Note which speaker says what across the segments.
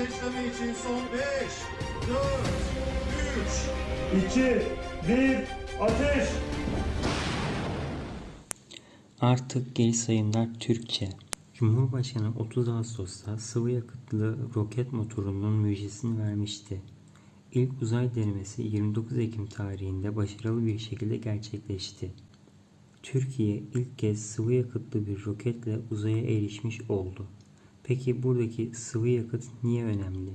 Speaker 1: Ise işlemi için son 5, 4, 3,
Speaker 2: 2, 1, ateş!
Speaker 3: Artık geri sayımlar Türkçe. Cumhurbaşkanı 30 Ağustos'ta sıvı yakıtlı roket motorunun müjdesini vermişti. İlk uzay denemesi 29 Ekim tarihinde başarılı bir şekilde gerçekleşti. Türkiye ilk kez sıvı yakıtlı bir roketle uzaya erişmiş oldu. Peki buradaki sıvı yakıt niye önemli?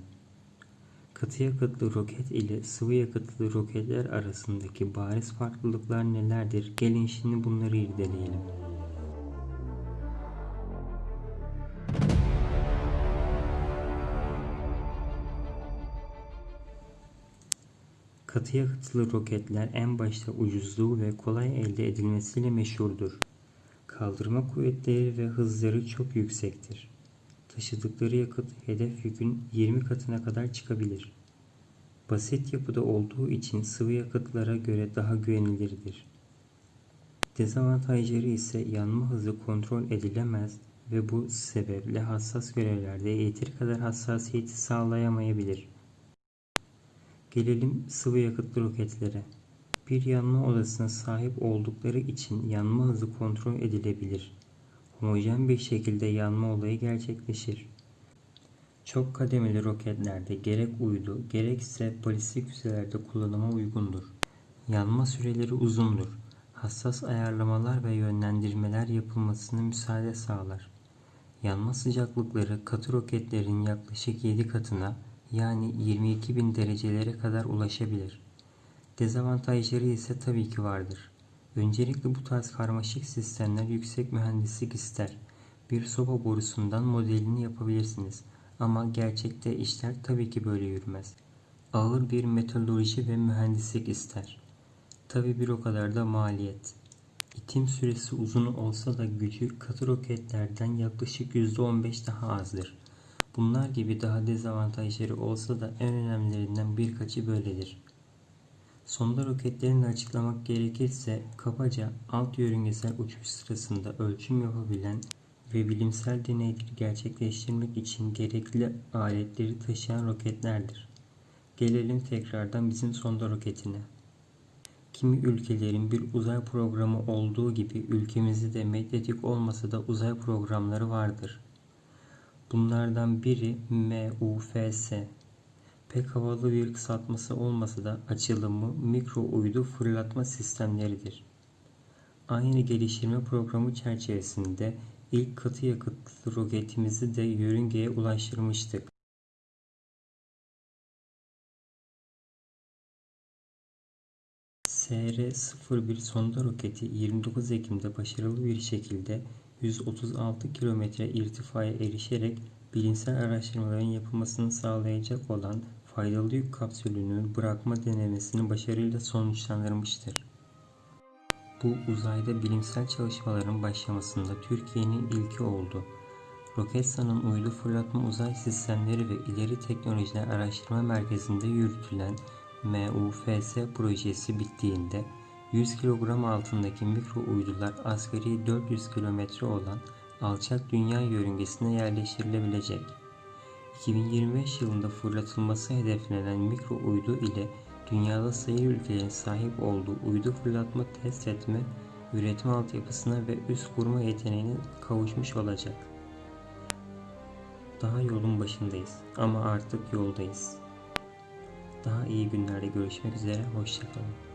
Speaker 3: Katı yakıtlı roket ile sıvı yakıtlı roketler arasındaki bariz farklılıklar nelerdir? Gelin şimdi bunları irdeleyelim. Katı yakıtlı roketler en başta ucuzluğu ve kolay elde edilmesiyle meşhurdur. Kaldırma kuvvetleri ve hızları çok yüksektir. Taşıdıkları yakıt hedef yükün 20 katına kadar çıkabilir. Basit yapıda olduğu için sıvı yakıtlara göre daha güvenilirdir. Dezavantajları ise yanma hızı kontrol edilemez ve bu sebeple hassas görevlerde yeteri kadar hassasiyeti sağlayamayabilir. Gelelim sıvı yakıtlı roketlere. Bir yanma odasına sahip oldukları için yanma hızı kontrol edilebilir. Homojen bir şekilde yanma olayı gerçekleşir. Çok kademeli roketlerde gerek uydu gerekse balistik füzelerde kullanıma uygundur. Yanma süreleri uzundur. Hassas ayarlamalar ve yönlendirmeler yapılmasına müsaade sağlar. Yanma sıcaklıkları katı roketlerin yaklaşık 7 katına yani 22.000 derecelere kadar ulaşabilir. Dezavantajları ise tabii ki vardır. Öncelikle bu tarz karmaşık sistemler yüksek mühendislik ister. Bir soba borusundan modelini yapabilirsiniz ama gerçekte işler tabii ki böyle yürümez. Ağır bir metalurji ve mühendislik ister. Tabii bir o kadar da maliyet. İtim süresi uzun olsa da gücü katı roketlerden yaklaşık %15 daha azdır. Bunlar gibi daha dezavantajları olsa da en önemlilerinden birkaçı böyledir. Sonda roketlerini açıklamak gerekirse kabaca alt yörüngesel uçuş sırasında ölçüm yapabilen ve bilimsel deneyleri gerçekleştirmek için gerekli aletleri taşıyan roketlerdir. Gelelim tekrardan bizim sonda roketine. Kimi ülkelerin bir uzay programı olduğu gibi ülkemizde de medyatik olmasa da uzay programları vardır. Bunlardan biri MUFS. Pek havalı bir kısaltması olmasa da açılımı mikro uydu fırlatma sistemleridir. Aynı geliştirme programı çerçevesinde ilk katı yakıtlı roketimizi de yörüngeye ulaştırmıştık. SR-01 sonda roketi 29 Ekim'de başarılı bir şekilde 136 kilometre irtifaya erişerek bilimsel araştırmaların yapılmasını sağlayacak olan faydalı yük kapsülünü bırakma denemesini başarıyla sonuçlandırmıştır. Bu uzayda bilimsel çalışmaların başlamasında Türkiye'nin ilki oldu. Roketsan'ın uydu fırlatma uzay sistemleri ve ileri teknolojiler araştırma merkezinde yürütülen MUFS projesi bittiğinde 100 kilogram altındaki mikro uydular asgari 400 kilometre olan alçak dünya yörüngesine yerleştirilebilecek. 2025 yılında fırlatılması hedeflenen mikro uydu ile dünyada sayılı ülkelerin sahip olduğu uydu fırlatma test etme, üretme altyapısına ve üst kurma yeteneğine kavuşmuş olacak. Daha yolun başındayız ama artık yoldayız. Daha iyi günlerde görüşmek üzere, hoşçakalın.